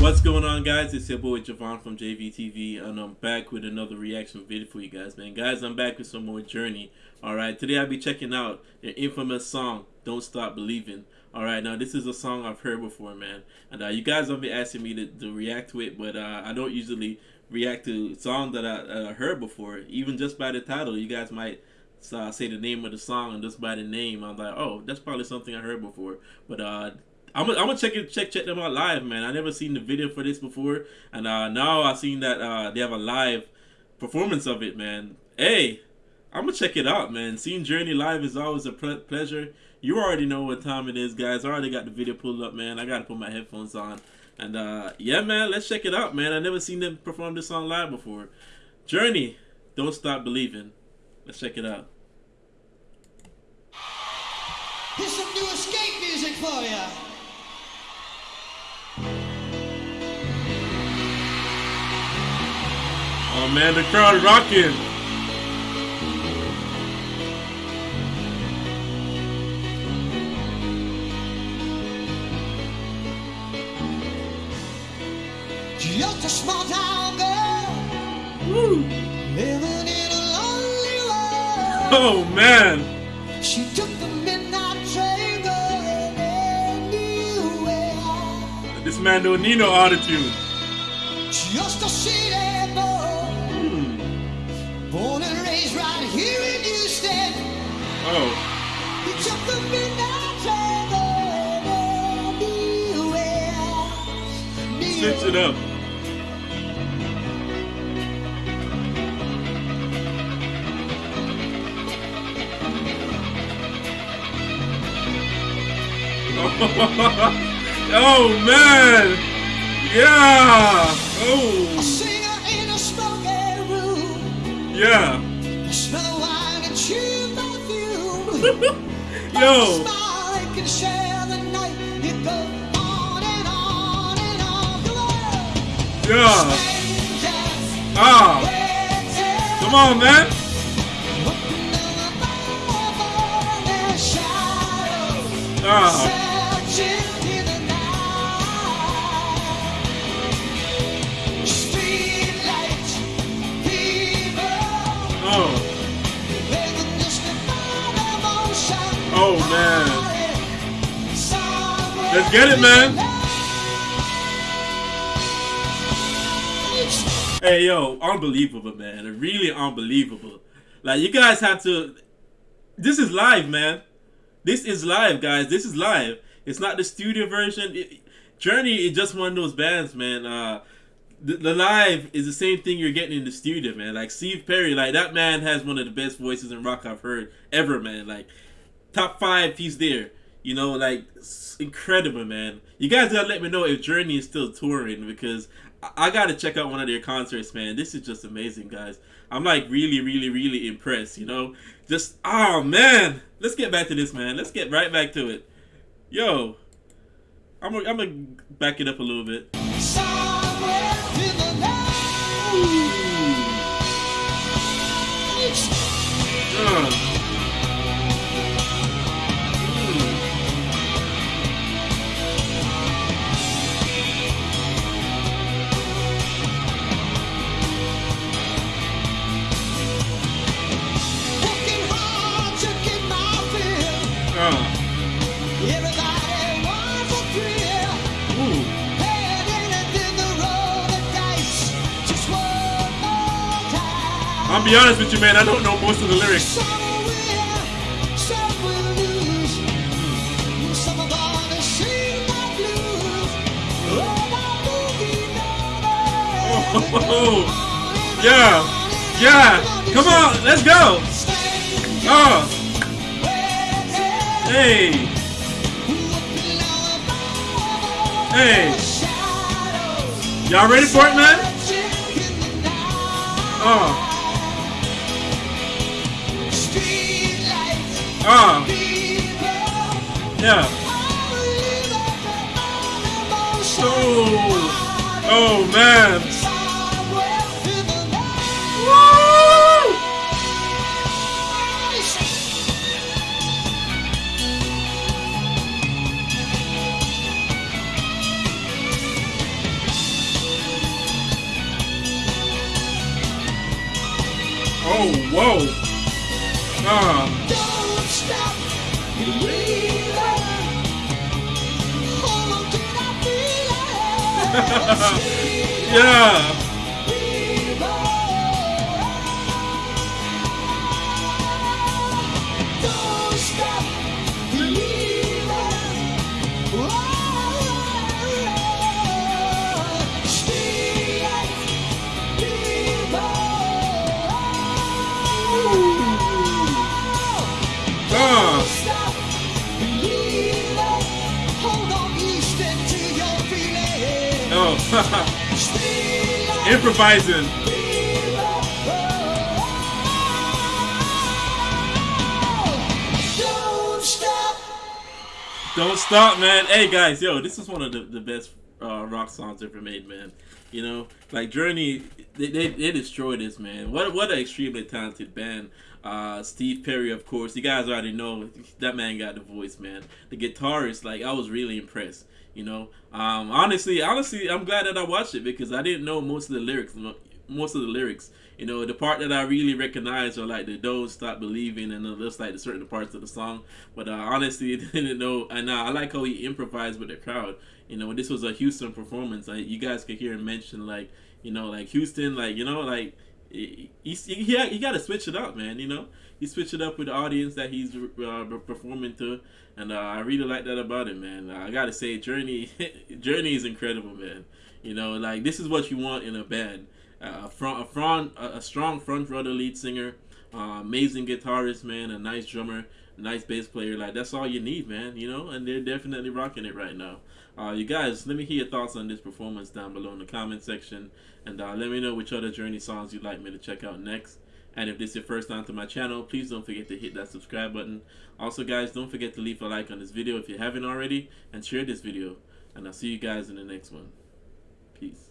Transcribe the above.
What's going on guys? It's your boy Javon from JVTV and I'm back with another reaction video for you guys man. Guys, I'm back with some more Journey. Alright, today I'll be checking out their infamous song, Don't Stop Believing. Alright, now this is a song I've heard before man. And uh, you guys have been asking me to, to react to it, but uh, I don't usually react to songs that I uh, heard before. Even just by the title, you guys might uh, say the name of the song and just by the name, I'm like, oh, that's probably something I heard before. But uh, I'm gonna, I'm check it, check check them out live, man. I never seen the video for this before, and uh, now I seen that uh, they have a live performance of it, man. Hey, I'm gonna check it out, man. Seeing Journey live is always a pleasure. You already know what time it is, guys. I already got the video pulled up, man. I gotta put my headphones on, and uh, yeah, man. Let's check it out, man. I never seen them perform this song live before. Journey, don't stop believing. Let's check it out. Here's some new escape music for you. Oh man, the crowd rocking. Just a small town girl Woo. living in a lonely world. Oh man. She took the midnight train going. This man don't need no attitude. Just a city Born and raised right here in Houston. Oh. He took the midnight train anywhere. Switch it up. oh man! Yeah! Oh! Yeah. Smell of wine and chew perfume. Yo. Yeah. Ah. Come on, man. Ah. Oh. oh man. Let's get it, man. Hey yo, unbelievable, man. Really unbelievable. Like you guys have to. This is live, man. This is live, guys. This is live. It's not the studio version. It, Journey is just one of those bands, man. Uh, the, the, live is the same thing you're getting in the studio, man. Like Steve Perry, like that man has one of the best voices in rock I've heard ever, man. Like top five, he's there. You know, like incredible, man. You guys gotta let me know if Journey is still touring because I, I gotta check out one of their concerts, man. This is just amazing, guys. I'm like really, really, really impressed. You know, just oh man. Let's get back to this, man. Let's get right back to it. Yo, I'm gonna, I'm gonna back it up a little bit. I'll be honest with you, man. I don't know most of the lyrics. Oh, yeah, yeah. Come on, let's go. Oh, hey, hey. Y'all ready for it, man? Oh. Uh. Yeah. Oh. Oh man. Oh, whoa. Ah. Yeah. Improvising. Don't stop. Don't stop, man. Hey, guys, yo, this is one of the, the best uh, rock songs ever made, man. You know, like Journey, they, they, they destroyed this, man. What what an extremely talented band. Uh, Steve Perry, of course. You guys already know that man got the voice, man. The guitarist, like, I was really impressed. You know, um, honestly, honestly, I'm glad that I watched it because I didn't know most of the lyrics. Most of the lyrics, you know, the part that I really recognize are like the "Don't Stop Believing" and just like the certain parts of the song. But uh, honestly, didn't know. And uh, I like how he improvised with the crowd. You know, this was a Houston performance. Like, you guys could hear him mention like, you know, like Houston, like you know, like he he, he, he got to switch it up, man. You know, he switched it up with the audience that he's uh, performing to, and uh, I really like that about him, man. I gotta say, Journey, Journey is incredible, man. You know, like this is what you want in a band. Uh, a front, a front, a strong front runner lead singer, uh, amazing guitarist, man, a nice drummer, nice bass player. Like that's all you need, man. You know, and they're definitely rocking it right now. Uh, you guys, let me hear your thoughts on this performance down below in the comment section, and uh, let me know which other Journey songs you'd like me to check out next. And if this is your first time to my channel, please don't forget to hit that subscribe button. Also, guys, don't forget to leave a like on this video if you haven't already, and share this video. And I'll see you guys in the next one. Peace.